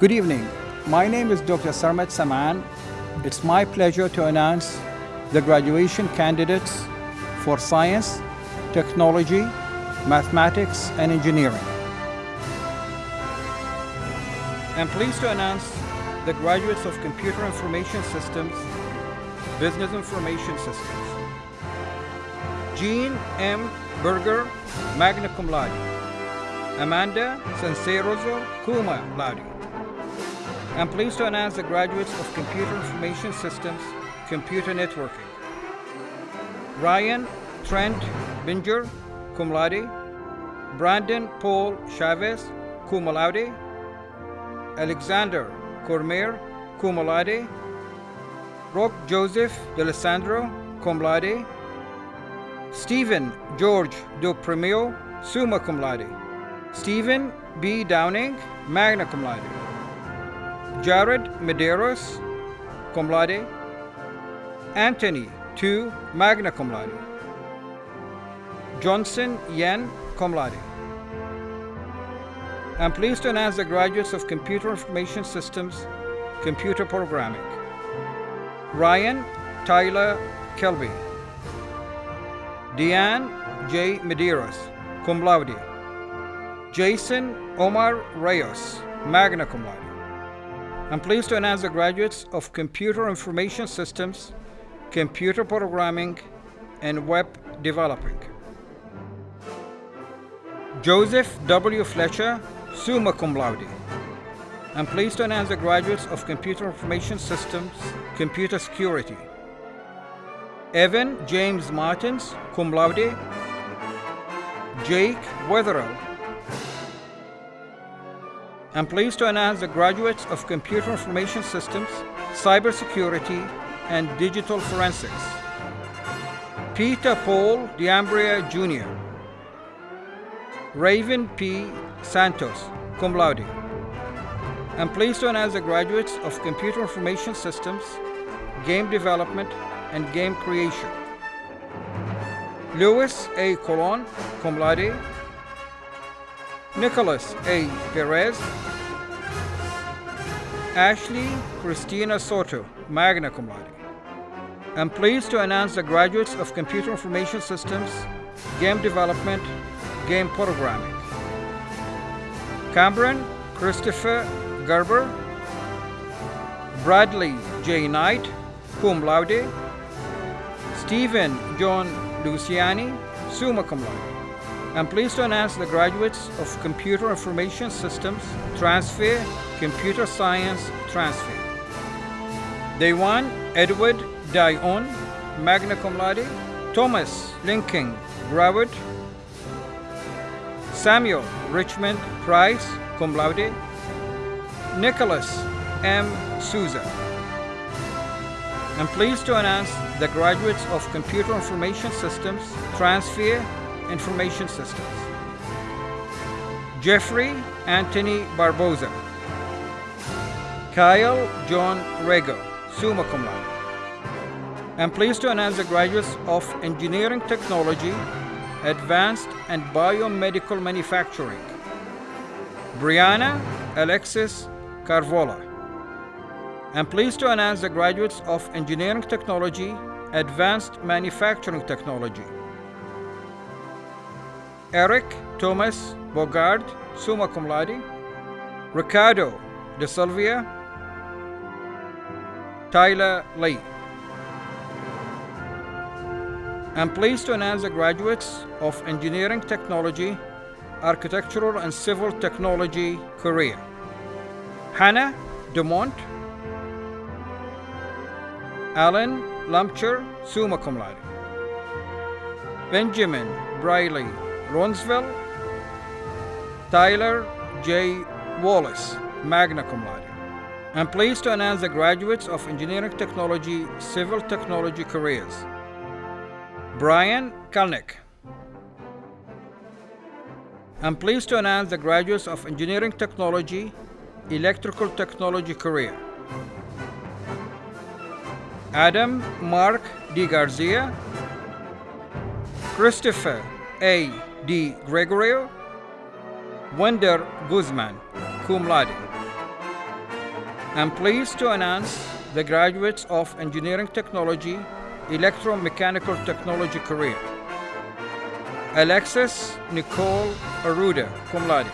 Good evening. My name is Dr. Sarmat Saman. It's my pleasure to announce the graduation candidates for science, technology, mathematics, and engineering. I'm pleased to announce the graduates of Computer Information Systems, Business Information Systems. Jean M. Berger, magna cum laude. Amanda Sanseroso, cum laude. I'm pleased to announce the graduates of Computer Information Systems, Computer Networking. Ryan Trent Binger, cum laude. Brandon Paul Chavez, cum laude. Alexander Cormier, cum laude. Rob Joseph D'Alessandro, cum laude. Stephen George Do Premio, summa cum laude. Stephen B. Downing, magna cum laude. Jared Medeiros, cum laude. Anthony, 2, magna cum laude. Johnson Yen, cum laude. I'm pleased to announce the graduates of Computer Information Systems, Computer Programming. Ryan Tyler Kelby. Deanne J. Medeiros, cum laude. Jason Omar Reyes, magna cum laude. I'm pleased to announce the graduates of Computer Information Systems, Computer Programming, and Web Developing. Joseph W. Fletcher, summa cum laude. I'm pleased to announce the graduates of Computer Information Systems, Computer Security. Evan James Martins, cum laude. Jake Wetherill. I'm pleased to announce the graduates of Computer Information Systems, Cybersecurity, and Digital Forensics. Peter Paul Diambria Jr. Raven P. Santos, cum laude. I'm pleased to announce the graduates of Computer Information Systems, Game Development, and Game Creation. Louis A. Colon, cum laude. Nicholas A. Perez. Ashley Christina Soto, magna cum laude. I'm pleased to announce the graduates of Computer Information Systems, Game Development, Game Programming. Cameron Christopher Gerber. Bradley J. Knight, cum laude. Stephen John Luciani, summa cum laude. I'm pleased to announce the graduates of Computer Information Systems, Transfer, Computer Science, Transfer. Day 1, Edward Dion, magna cum laude. Thomas Lincoln Gravett. Samuel Richmond Price, cum laude. Nicholas M. Souza. I'm pleased to announce the graduates of Computer Information Systems, Transfer Information Systems. Jeffrey Anthony Barboza. Kyle John Rego, summa cum laude. I'm pleased to announce the graduates of Engineering Technology, Advanced and Biomedical Manufacturing. Brianna Alexis Carvola. I'm pleased to announce the graduates of Engineering Technology, Advanced Manufacturing Technology. Eric Thomas Bogard, summa cum laude. Ricardo De Silvia. Tyler Lee. I'm pleased to announce the graduates of Engineering Technology, Architectural and Civil Technology, career. Hannah Dumont, Alan Lumpcher, summa cum laude. Benjamin Briley Ronsville, Tyler J. Wallace, magna cum laude. I'm pleased to announce the graduates of Engineering Technology, Civil Technology careers. Brian Kalnick. I'm pleased to announce the graduates of Engineering Technology, Electrical Technology career. Adam Mark D. Garcia, Christopher A. D. Gregorio, Wender Guzman, cum laude. I'm pleased to announce the graduates of Engineering Technology, Electromechanical Technology career. Alexis Nicole Aruda, cum laude.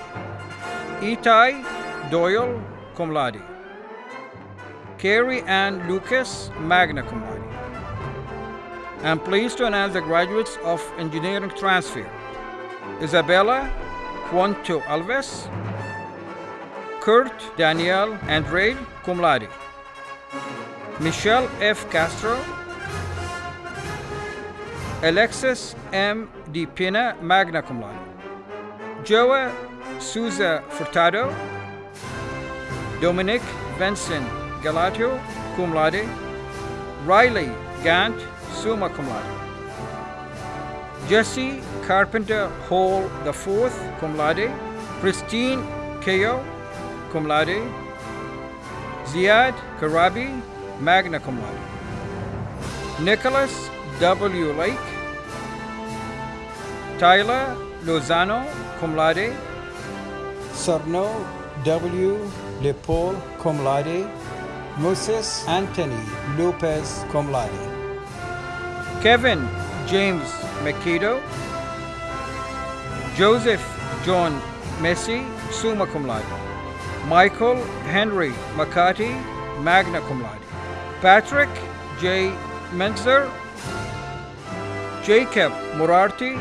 Itai Doyle, cum laude. Carrie Ann Lucas, magna cum laude. I'm pleased to announce the graduates of Engineering Transfer. Isabella Quanto Alves, Kurt Daniel cum laude. Michelle F. Castro, Alexis M. Di Pina, magna cum laude. Joa Souza Furtado, Dominic Vincent Galatio, cum. Riley Gant, summa cum laude. Jesse Carpenter Hall IV, cum laude. Christine Keo, cum laude. Ziad Karabi, magna cum laude. Nicholas W. Lake. Tyler Lozano, cum laude. Sarno W. Lepol, cum laude. Moses Anthony Lopez, cum laude. Kevin James Makedo. Joseph John Messi, summa cum laude. Michael Henry Makati, magna cum laude. Patrick J. Mentzer, Jacob Murarti,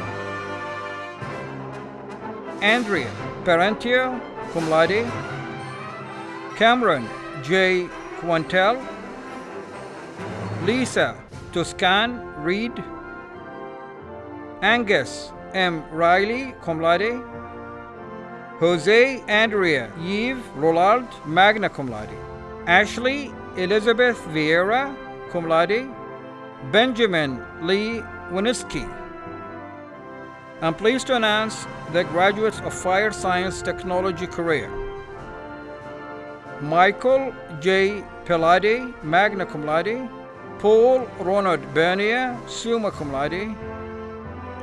Andrea Parentia, cum laude. Cameron J. Quantel, Lisa Toscan Reed, Angus M. Riley, cum laude. Jose Andrea Yves Rollard, magna cum laude. Ashley Elizabeth Vieira, cum laude. Benjamin Lee Winiski. I'm pleased to announce the graduates of Fire Science Technology career. Michael J. Pelade, magna cum laude. Paul Ronald Bernier, summa cum laude.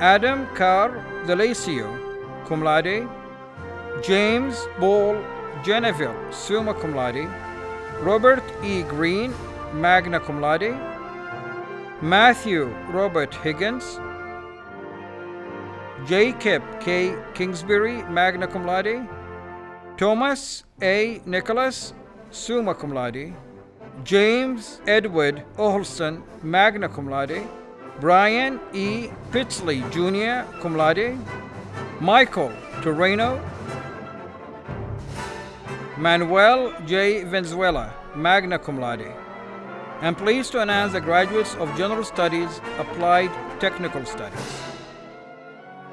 Adam Carr Delacio, cum laude. James Ball Geneville, summa cum laude. Robert E. Green, magna cum laude. Matthew Robert Higgins. Jacob K. Kingsbury, magna cum laude. Thomas A. Nicholas, summa cum laude. James Edward Olson, magna cum laude. Brian E. Pitsley Jr., cum laude. Michael Torreno. Manuel J. Venezuela, magna cum laude. I'm pleased to announce the graduates of General Studies, Applied Technical Studies.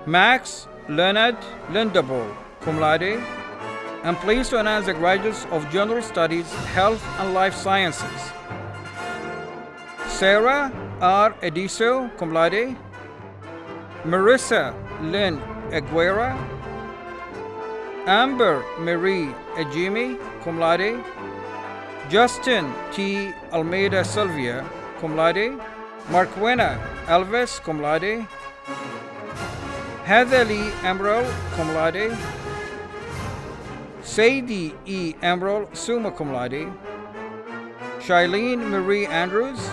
Max Leonard Lindabol, cum laude. I'm pleased to announce the graduates of General Studies, Health and Life Sciences. Sarah R. Ediso, cum laude. Marissa Lynn Aguera. Amber Marie Ejimi, cum laude. Justin T. Almeida Sylvia, cum laude. Marquena Alves, cum laude. Heather Lee Emerald, cum laude. Sadie E. Emerald, summa cum laude. Shailene Marie Andrews.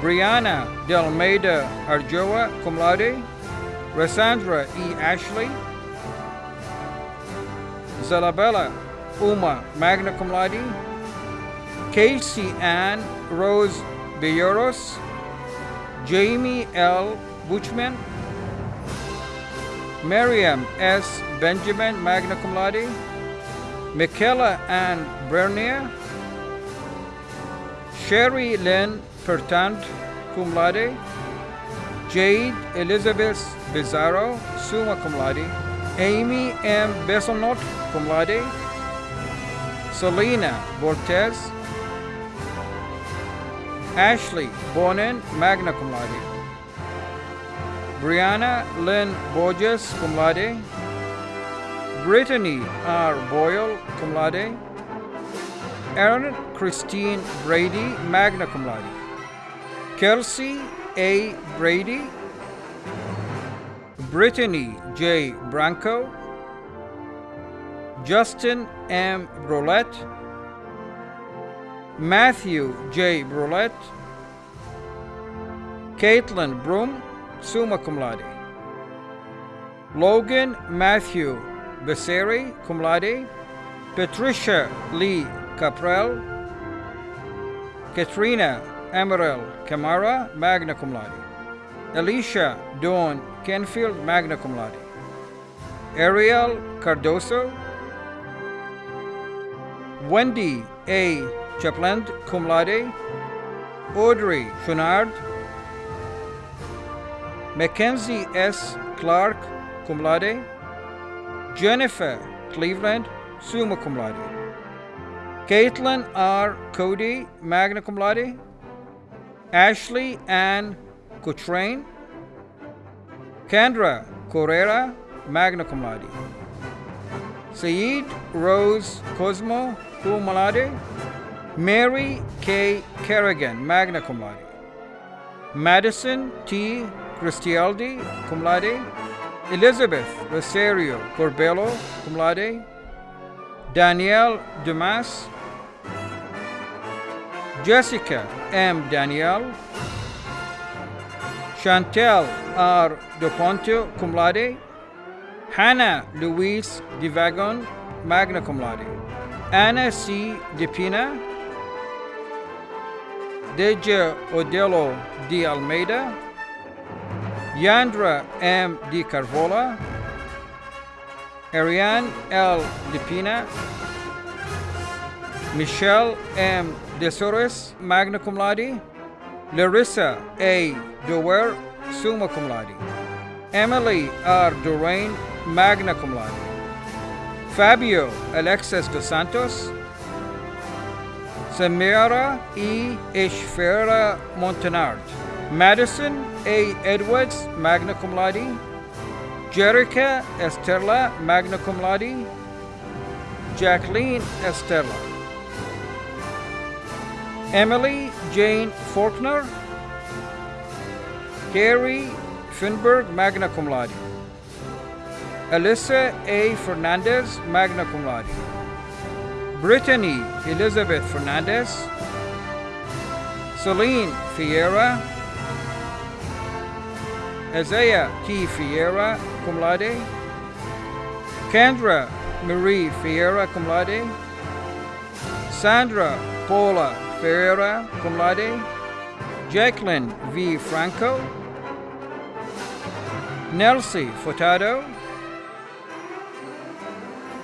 Brianna Delmeida Arjoa, cum laude. E. Ashley. Zalabella Uma, magna cum laude. Casey Ann Rose Bioros. Jamie L. Buchman. Miriam S. Benjamin, magna cum laude. Michaela Ann Bernier. Sherry Lynn Pertant, cum laude. Jade Elizabeth Bizarro, summa cum laude. Amy M. Besselnot, cum laude. Selena Bortez. Ashley Bonin, magna cum laude. Brianna Lynn Borges, cum laude. Brittany R. Boyle, cum laude. Erin Christine Brady, magna cum laude. Kelsey A. Brady. Brittany J. Branco. Justin M. Brulette, Matthew J. Brulette, Caitlin Broom, summa cum laude. Logan Matthew Becerri, cum laude. Patricia Lee Caprell, Katrina Emerald Camara, magna cum laude. Alicia Dawn Kenfield, magna cum laude. Ariel Cardoso, Wendy A. Chapland, cum laude. Audrey Chouinard, Mackenzie S. Clark, cum laude. Jennifer Cleveland, summa cum laude. Caitlin R. Cody, magna cum laude. Ashley Ann Cutrain, Kendra Correra, magna cum laude. Saeed Rose Cosmo, cum laude. Mary K. Kerrigan, magna cum laude. Madison T. Cristialdi, cum laude. Elizabeth Rosario Corbello, cum laude. Danielle Dumas. Jessica M. Danielle. Chantel R. DePonte, cum laude. Hannah Louise Divagon, magna cum laude. Anna C. DePina. Deja Odelo de Almeida. Yandra M. Di Carvola. Ariane L. DePina. Michelle M. Desores, magna cum laude. Larissa A. Dower, summa cum laude. Emily R. Durain, magna cum laude. Fabio Alexis dos Santos. Samira E. Ishfera Montanard. Madison A. Edwards, magna cum laude. Jerica Esterla, magna cum laude. Jacqueline Esterla. Emily Jane Faulkner. Carrie Finberg, magna cum laude. Alyssa A. Fernandez, magna cum laude. Brittany Elizabeth Fernandez. Celine Fiera. Isaiah T. Fiera, cum laude. Kendra Marie Fiera, cum laude. Sandra Paula Ferreira, cum laude. Jacqueline V. Franco. Nelsie Furtado.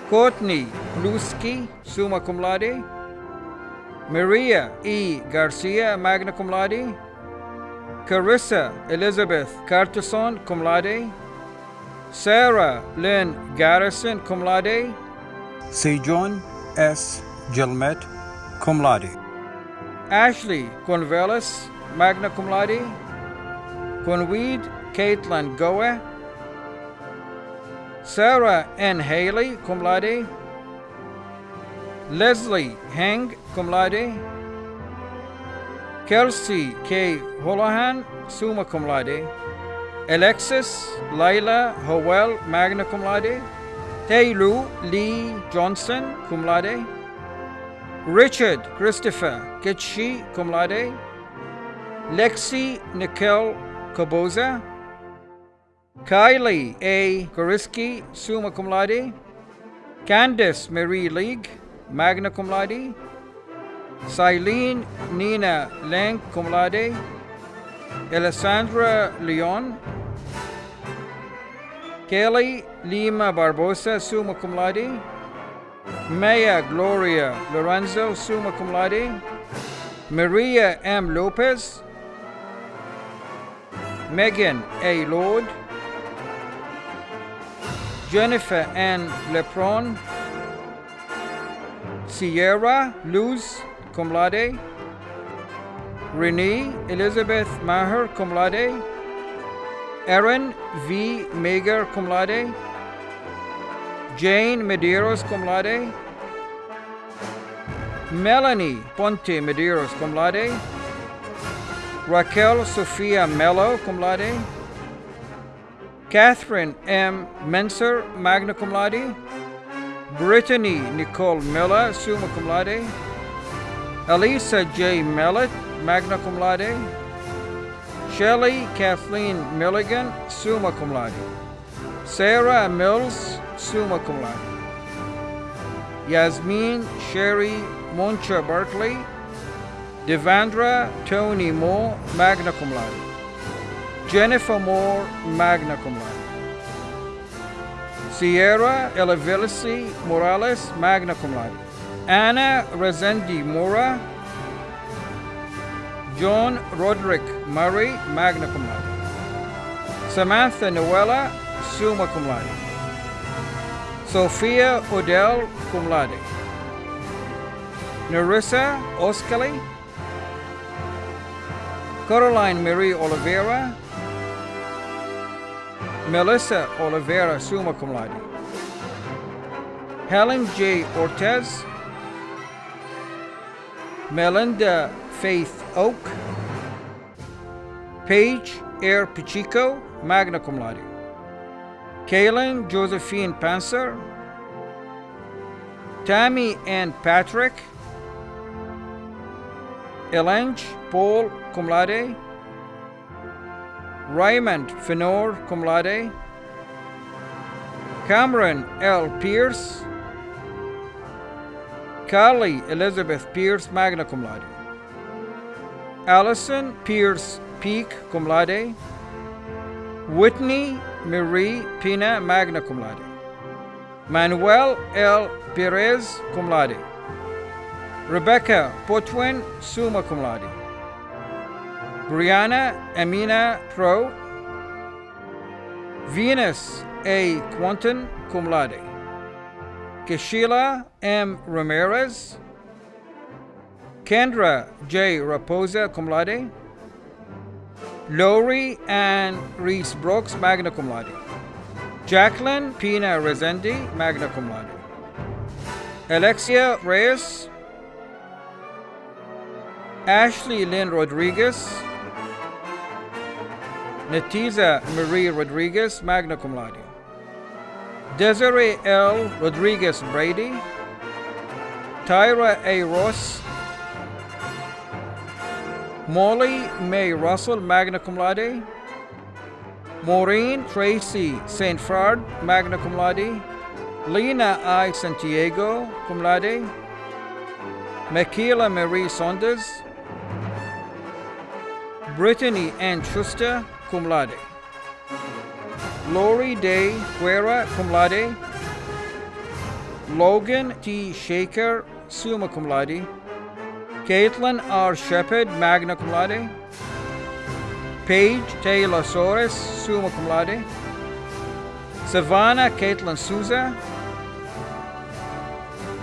Courtney Bluski, summa cum laude. Maria E. Garcia, magna cum laude. Carissa Elizabeth Carterson, cum laude. Sarah Lynn Garrison, cum laude. Sejon S. Gilmet, cum laude. Ashley Convelis, magna cum laude. Conweed Caitlin Goa. Sarah N. Haley, cum laude. Leslie Heng, cum laude. Kelsey K. Holohan, summa cum laude. Alexis Lila Howell, magna cum laude. Taylu Lee Johnson, cum laude. Richard Christopher Ketchi, cum laude. Lexi Nicole Koboza. Kylie A. Koriski, summa cum laude. Candice Marie League, magna cum laude. Silene Nina Lang, cum laude. Alessandra Leon. Kelly Lima Barbosa, summa cum laude. Maya Gloria Lorenzo, summa cum laude. Maria M. Lopez. Megan A. Lord. Jennifer Ann Lepron. Sierra Luz, cum laude. Renee Elizabeth Maher, cum laude. Erin V. Mager, cum laude. Jane Medeiros, cum laude. Melanie Ponte Medeiros, cum laude. Raquel Sofia Mello, cum laude. Catherine M. Menser, magna cum laude. Brittany Nicole Miller, summa cum laude. Elisa J. Mellett, magna cum laude. Shelley Kathleen Milligan, summa cum laude. Sarah Mills, summa cum laude. Yasmin Sherry Moncha Berkeley. Devandra Tony Moore, magna cum laude. Jennifer Moore, magna cum laude. Sierra Elavilisi Morales, magna cum laude. Anna Rezendi Mora. John Roderick Murray, magna cum laude. Samantha Noella, summa cum laude. Sophia Odell, cum laude. Narissa Oskali. Caroline Marie Oliveira. Melissa Oliveira, summa cum laude. Helen J. Ortez. Melinda Faith Oak. Paige Air Pacheco, magna cum laude. Kaylin Josephine Panzer. Tammy Ann Patrick. Elange Paul, cum laude. Raymond Fenor, cum laude. Cameron L. Pierce. Carly Elizabeth Pierce, magna cum laude. Allison Pierce Peak, cum laude. Whitney Marie Pina, magna cum laude. Manuel L. Perez, cum laude. Rebecca Potwin, summa cum laude. Brianna Amina Pro. Venus A. Quanton, cum laude. Keshila M. Ramirez. Kendra J. Raposa, cum laude. Lori Ann Reese Brooks, magna cum laude. Jacqueline Pina Rezendi, magna cum laude. Alexia Reyes. Ashley Lynn Rodriguez. Natiza Marie Rodriguez, magna cum laude. Desiree L. Rodriguez Brady. Tyra A. Ross. Molly May Russell, magna cum laude. Maureen Tracy St. Fard, magna cum laude. Lena I. Santiago, cum laude. Michaela Marie Saunders. Brittany Ann Schuster, cum laude. Lori Day Guerra, cum laude. Logan T. Shaker, summa cum laude. Caitlin R. Shepard, magna cum laude. Paige Taylor Soros, summa cum laude. Savannah Caitlin Souza.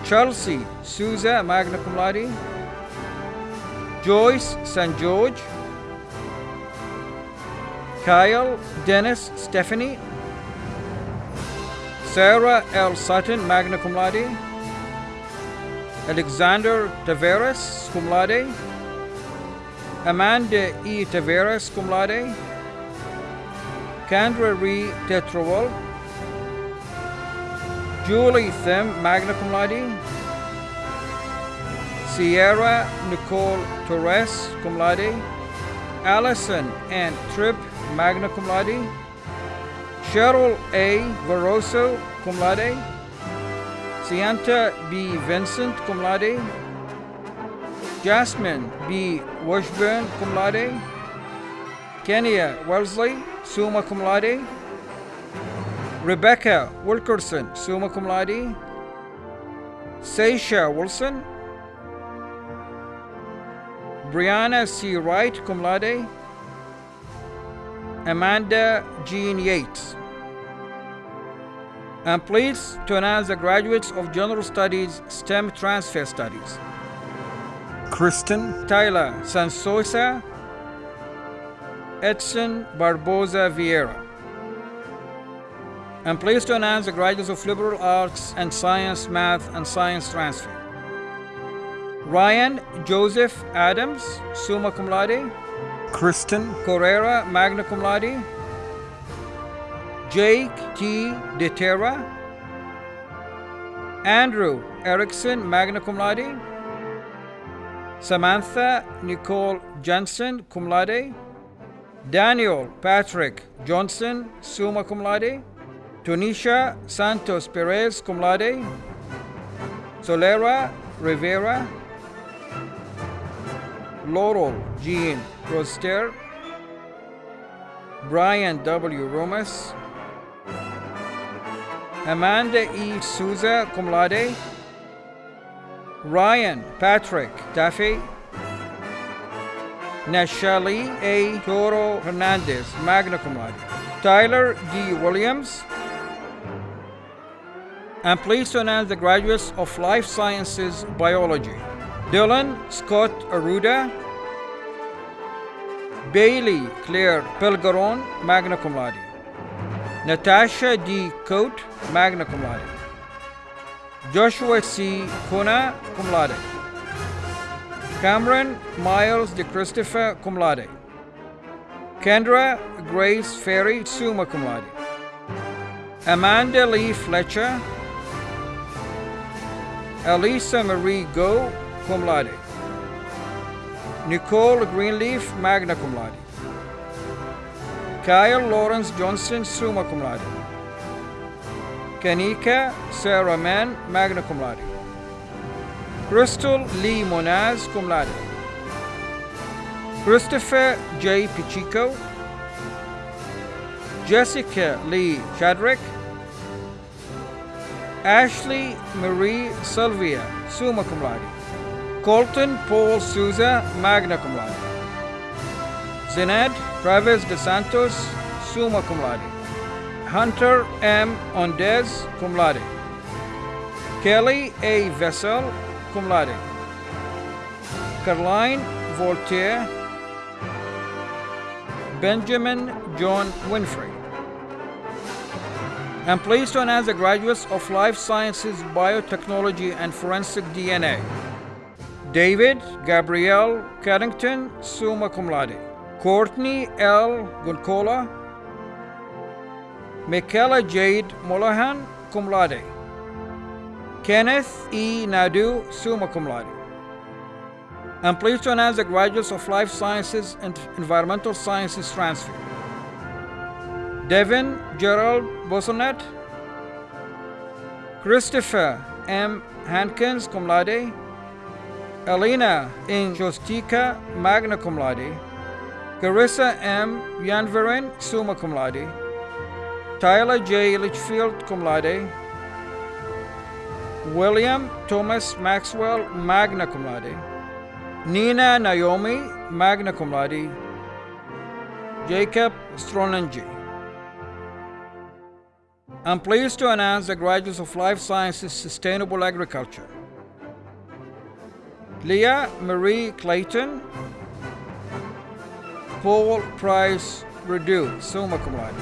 Chelsea Souza, magna cum laude. Joyce St. George. Kyle Dennis Stephanie. Sarah L. Sutton, magna cum laude. Alexander Taveras, cum laude. Amanda E. Taveras, cum laude. Kendra Ree Tetrawal. Julie Thim, magna cum laude. Sierra Nicole Torres, cum laude. Allison Ann Tripp, magna cum laude. Cheryl A. Varoso, cum laude. Sianta B. Vincent, cum laude. Jasmine B. Washburn, cum laude. Kenya Wellesley, summa cum laude. Rebecca Wilkerson, summa cum laude. Seisha Wilson. Brianna C. Wright, cum laude. Amanda Jean Yates. I'm pleased to announce the graduates of General Studies STEM Transfer Studies. Kristen Tyler Sansosa, Edson Barbosa Vieira. I'm pleased to announce the graduates of Liberal Arts and Science, Math, and Science Transfer. Ryan Joseph Adams, summa cum laude. Kristen Correra, magna cum laude. Jake T. DeTerra. Andrew Erickson, magna cum laude. Samantha Nicole Jensen, cum laude. Daniel Patrick Johnson, summa cum laude. Tonisha Santos Perez, cum laude. Solera Rivera. Laurel Jean Roster. Brian W. Romas. Amanda E. Souza, cum laude. Ryan Patrick Duffy. Nashali A. Toro Hernandez, magna cum laude. Tyler D. Williams. I'm pleased to announce the graduates of Life Sciences Biology. Dylan Scott Aruda. Bailey Claire Pelgaron, magna cum laude. Natasha D. Coate, magna cum laude. Joshua C. Kuna, cum laude. Cameron Miles de Christopher, cum laude. Kendra Grace Ferry, summa cum laude. Amanda Lee Fletcher. Elisa Marie Go, cum laude. Nicole Greenleaf, magna cum laude. Kyle Lawrence Johnson, summa cum laude. Kanika Sarah Mann, magna cum laude. Crystal Lee Monaz, cum laude. Christopher J. Pichico. Jessica Lee Shadrack. Ashley Marie Sylvia, summa cum laude. Colton Paul Souza, magna cum laude. Zinad Travis De Santos, summa cum laude. Hunter M. Ondez, cum laude. Kelly A. Vessel, cum laude. Caroline Voltaire. Benjamin John Winfrey. I'm pleased to announce the graduates of Life Sciences, Biotechnology, and Forensic DNA. David Gabrielle Carrington, summa cum laude. Courtney L. Guncola. Michaela Jade Molahan, cum laude. Kenneth E. Nadu, summa cum laude. I'm pleased to announce the graduates of Life Sciences and Environmental Sciences transfer. Devin Gerald Bosonet. Christopher M. Hankins, cum laude. Elena in Jostika, magna cum laude. Carissa M. Yanverin, summa cum laude. Tyler J. Litchfield, cum laude. William Thomas Maxwell, magna cum laude. Nina Naomi, magna cum laude. Jacob Stronanji. I'm pleased to announce the graduates of Life Sciences Sustainable Agriculture. Leah Marie Clayton, Paul Price Redu, summa cum laude.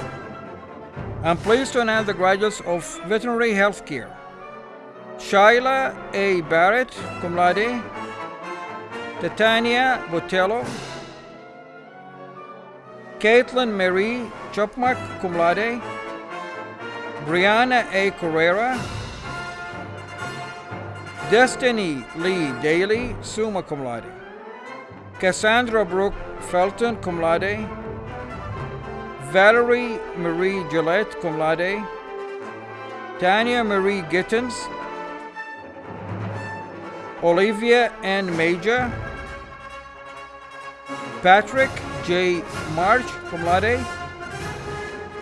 I'm pleased to announce the graduates of Veterinary Healthcare. Shyla A. Barrett, cum laude. Titania Botello. Caitlin Marie Chopmak, cum laude. Brianna A. Carrera. Destiny Lee Daly, summa cum laude. Cassandra Brooke Felton, cum laude. Valerie Marie Gillette, cum laude. Tanya Marie Gittens. Olivia N. Major. Patrick J. March, cum laude.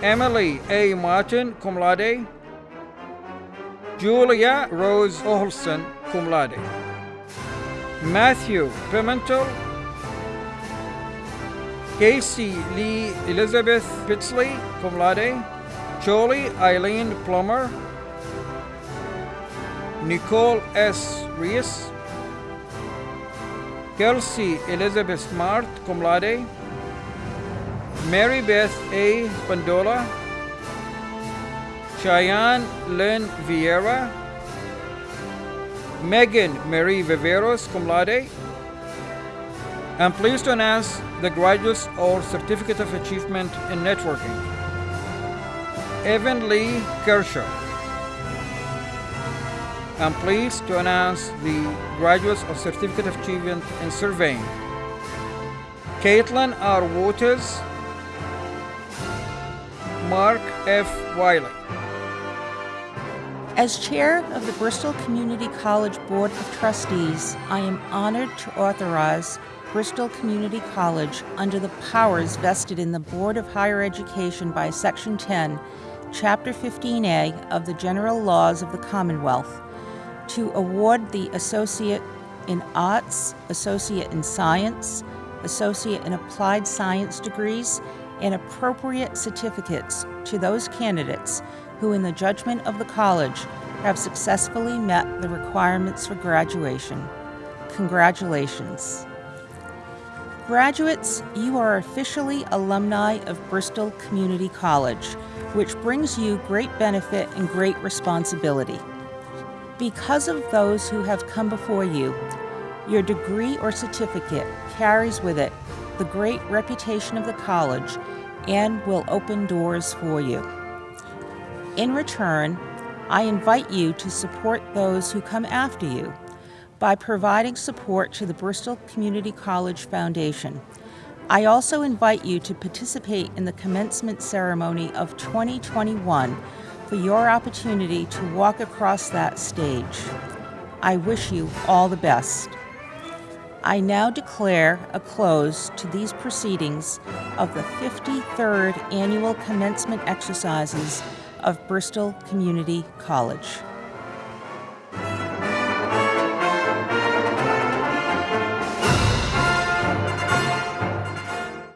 Emily A. Martin, cum laude. Julia Rose Olson, cum laude. Matthew Pimentel. Casey Lee Elizabeth Pitsley, cum laude. Jolie Eileen Plummer. Nicole S. Rees. Kelsey Elizabeth Smart, cum laude. Mary Beth A. Pandola. Cheyenne Lynn Vieira. Megan Marie Viveros, cum laude. I'm pleased to announce the graduates or Certificate of Achievement in Networking. Evan Lee Kershaw. I'm pleased to announce the graduates of Certificate of Achievement in Surveying. Caitlin R. Waters, Mark F. Wiley. As chair of the Bristol Community College Board of Trustees, I am honored to authorize Bristol Community College under the powers vested in the Board of Higher Education by Section 10, Chapter 15A of the General Laws of the Commonwealth to award the Associate in Arts, Associate in Science, Associate in Applied Science degrees, and appropriate certificates to those candidates who, in the judgment of the college, have successfully met the requirements for graduation. Congratulations. Graduates, you are officially alumni of Bristol Community College, which brings you great benefit and great responsibility. Because of those who have come before you, your degree or certificate carries with it the great reputation of the college and will open doors for you. In return, I invite you to support those who come after you by providing support to the Bristol Community College Foundation. I also invite you to participate in the commencement ceremony of 2021 for your opportunity to walk across that stage. I wish you all the best. I now declare a close to these proceedings of the 53rd Annual Commencement Exercises of Bristol Community College.